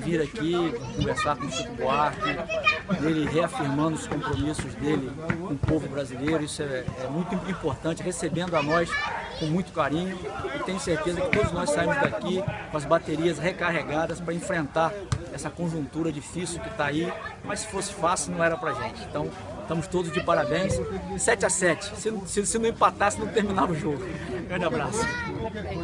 vir aqui conversar com o Chico Buarque, ele reafirmando os compromissos dele com o povo brasileiro, isso é, é, muito importante, recebendo a nós com muito carinho e tenho certeza que todos nós saímos daqui com as baterias recarregadas para enfrentar essa conjuntura difícil que está aí, mas se fosse fácil não era para gente. Então estamos todos de parabéns, 7 a 7 se, se, se não empatasse não terminava o jogo. Grande abraço.